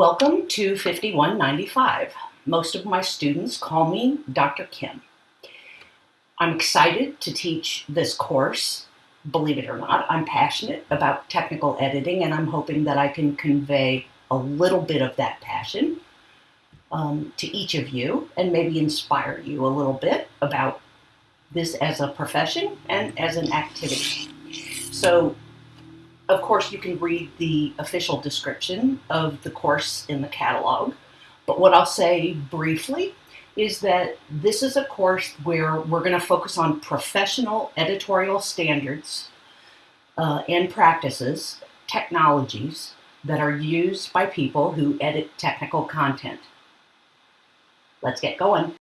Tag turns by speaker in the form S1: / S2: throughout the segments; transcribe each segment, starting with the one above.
S1: Welcome to 5195. Most of my students call me Dr. Kim. I'm excited to teach this course. Believe it or not, I'm passionate about technical editing and I'm hoping that I can convey a little bit of that passion um, to each of you and maybe inspire you a little bit about this as a profession and as an activity. So of course, you can read the official description of the course in the catalog, but what I'll say briefly is that this is a course where we're going to focus on professional editorial standards uh, and practices, technologies that are used by people who edit technical content. Let's get going.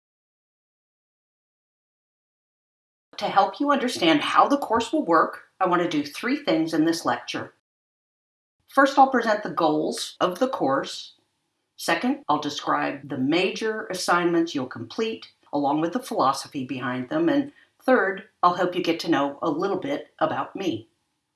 S1: To help you understand how the course will work, I want to do three things in this lecture. First, I'll present the goals of the course. Second, I'll describe the major assignments you'll complete, along with the philosophy behind them. And third, I'll help you get to know a little bit about me.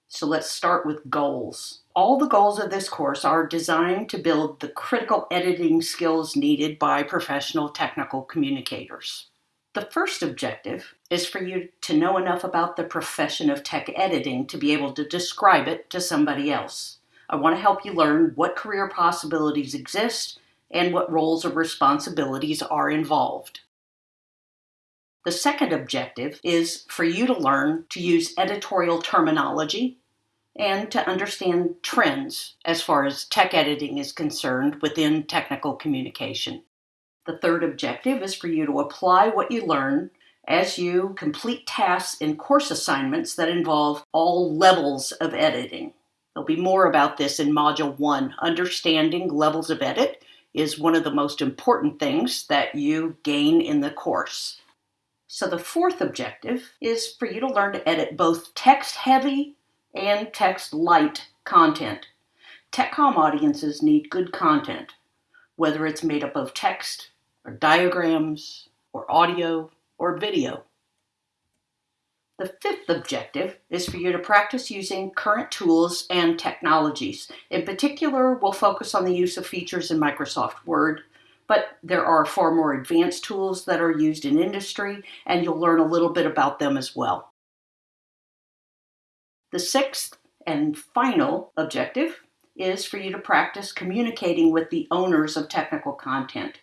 S1: So let's start with goals. All the goals of this course are designed to build the critical editing skills needed by professional technical communicators. The first objective is for you to know enough about the profession of tech editing to be able to describe it to somebody else. I want to help you learn what career possibilities exist and what roles or responsibilities are involved. The second objective is for you to learn to use editorial terminology and to understand trends as far as tech editing is concerned within technical communication. The third objective is for you to apply what you learn as you complete tasks in course assignments that involve all levels of editing. There'll be more about this in Module 1. Understanding levels of edit is one of the most important things that you gain in the course. So the fourth objective is for you to learn to edit both text-heavy and text-light content. TechCom audiences need good content, whether it's made up of text, or diagrams, or audio, or video. The fifth objective is for you to practice using current tools and technologies. In particular, we'll focus on the use of features in Microsoft Word, but there are far more advanced tools that are used in industry, and you'll learn a little bit about them as well. The sixth and final objective is for you to practice communicating with the owners of technical content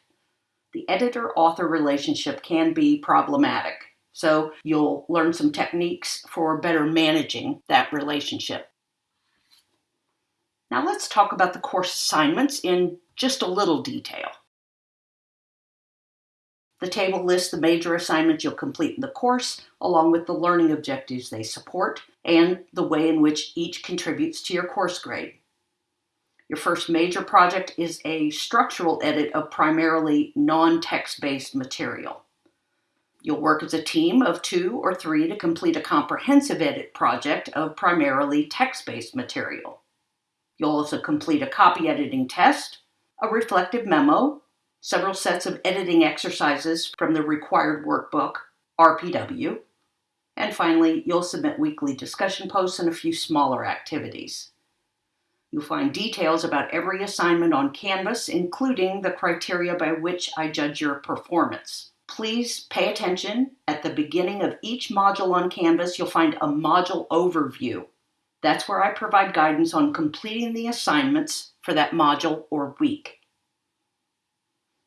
S1: the editor-author relationship can be problematic. So you'll learn some techniques for better managing that relationship. Now let's talk about the course assignments in just a little detail. The table lists the major assignments you'll complete in the course, along with the learning objectives they support, and the way in which each contributes to your course grade. Your first major project is a structural edit of primarily non-text-based material. You'll work as a team of two or three to complete a comprehensive edit project of primarily text-based material. You'll also complete a copy editing test, a reflective memo, several sets of editing exercises from the required workbook, RPW, and finally, you'll submit weekly discussion posts and a few smaller activities. You'll find details about every assignment on Canvas, including the criteria by which I judge your performance. Please pay attention. At the beginning of each module on Canvas, you'll find a module overview. That's where I provide guidance on completing the assignments for that module or week.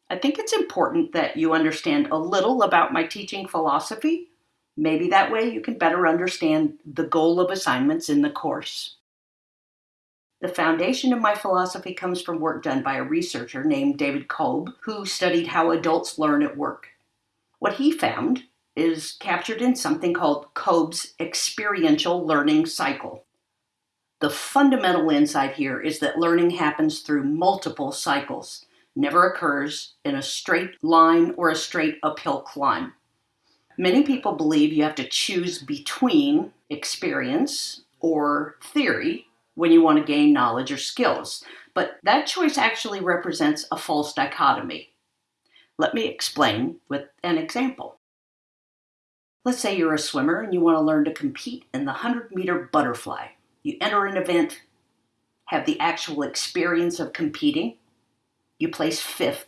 S1: I think it's important that you understand a little about my teaching philosophy. Maybe that way you can better understand the goal of assignments in the course. The foundation of my philosophy comes from work done by a researcher named David Kolb, who studied how adults learn at work. What he found is captured in something called Kolb's experiential learning cycle. The fundamental insight here is that learning happens through multiple cycles, never occurs in a straight line or a straight uphill climb. Many people believe you have to choose between experience or theory when you want to gain knowledge or skills. But that choice actually represents a false dichotomy. Let me explain with an example. Let's say you're a swimmer and you want to learn to compete in the 100 meter butterfly. You enter an event, have the actual experience of competing, you place fifth.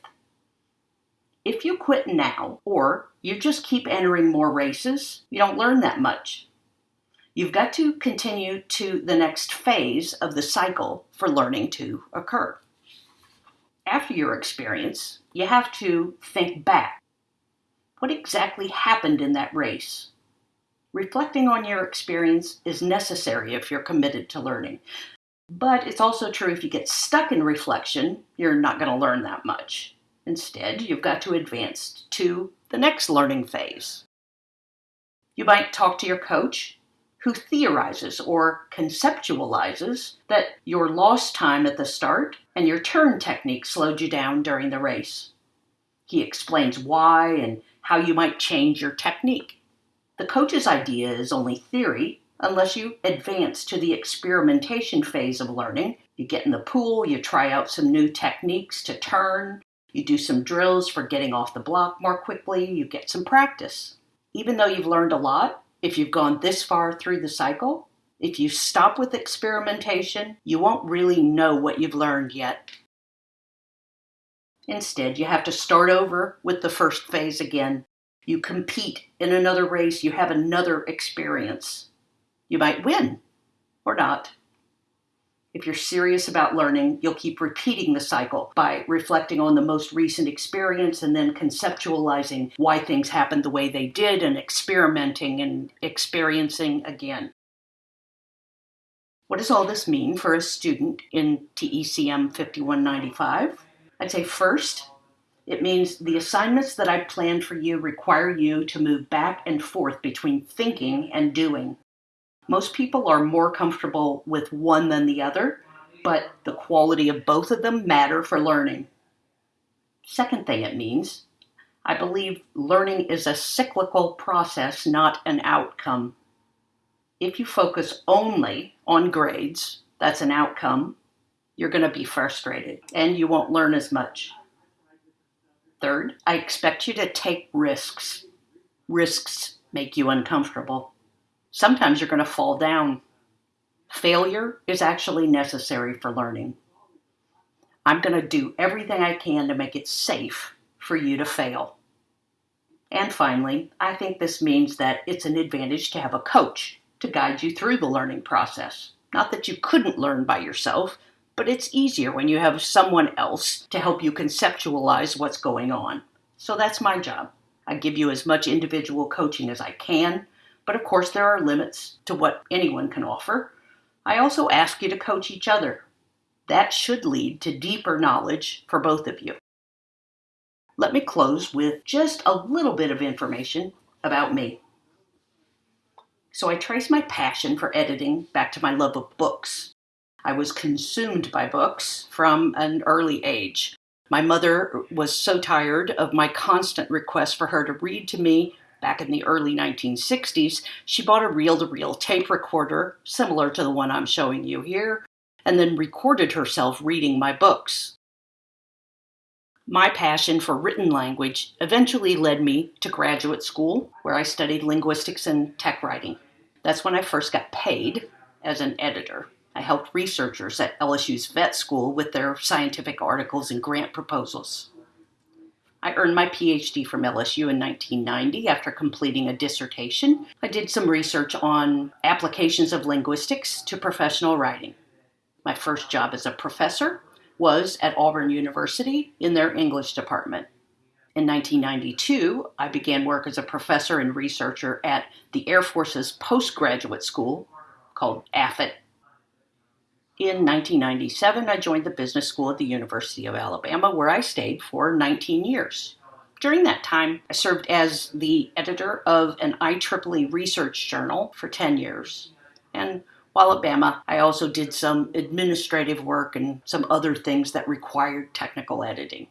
S1: If you quit now, or you just keep entering more races, you don't learn that much. You've got to continue to the next phase of the cycle for learning to occur. After your experience, you have to think back. What exactly happened in that race? Reflecting on your experience is necessary if you're committed to learning. But it's also true if you get stuck in reflection, you're not going to learn that much. Instead, you've got to advance to the next learning phase. You might talk to your coach who theorizes or conceptualizes that your lost time at the start and your turn technique slowed you down during the race. He explains why and how you might change your technique. The coach's idea is only theory unless you advance to the experimentation phase of learning. You get in the pool, you try out some new techniques to turn, you do some drills for getting off the block more quickly, you get some practice. Even though you've learned a lot, if you've gone this far through the cycle, if you stop with experimentation, you won't really know what you've learned yet. Instead, you have to start over with the first phase again. You compete in another race, you have another experience. You might win or not. If you're serious about learning, you'll keep repeating the cycle by reflecting on the most recent experience and then conceptualizing why things happened the way they did and experimenting and experiencing again. What does all this mean for a student in TECM 5195? I'd say first, it means the assignments that I planned for you require you to move back and forth between thinking and doing. Most people are more comfortable with one than the other, but the quality of both of them matter for learning. Second thing it means, I believe learning is a cyclical process, not an outcome. If you focus only on grades, that's an outcome, you're going to be frustrated and you won't learn as much. Third, I expect you to take risks. Risks make you uncomfortable sometimes you're going to fall down. Failure is actually necessary for learning. I'm going to do everything I can to make it safe for you to fail. And finally, I think this means that it's an advantage to have a coach to guide you through the learning process. Not that you couldn't learn by yourself, but it's easier when you have someone else to help you conceptualize what's going on. So that's my job. I give you as much individual coaching as I can but of course, there are limits to what anyone can offer. I also ask you to coach each other. That should lead to deeper knowledge for both of you. Let me close with just a little bit of information about me. So, I trace my passion for editing back to my love of books. I was consumed by books from an early age. My mother was so tired of my constant requests for her to read to me back in the early 1960s, she bought a reel to reel tape recorder, similar to the one I'm showing you here, and then recorded herself reading my books. My passion for written language eventually led me to graduate school, where I studied linguistics and tech writing. That's when I first got paid as an editor. I helped researchers at LSU's vet school with their scientific articles and grant proposals. I earned my PhD from LSU in 1990 after completing a dissertation. I did some research on applications of linguistics to professional writing. My first job as a professor was at Auburn University in their English department. In 1992, I began work as a professor and researcher at the Air Force's postgraduate school called AFIT in 1997, I joined the business school at the University of Alabama, where I stayed for 19 years. During that time, I served as the editor of an IEEE research journal for 10 years. And while at Bama, I also did some administrative work and some other things that required technical editing.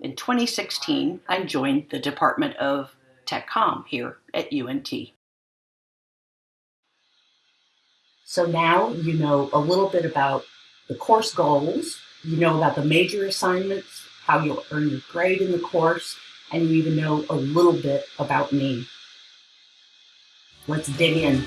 S1: In 2016, I joined the Department of Tech TechCom here at UNT. So now you know a little bit about the course goals, you know about the major assignments, how you'll earn your grade in the course, and you even know a little bit about me. Let's dig in.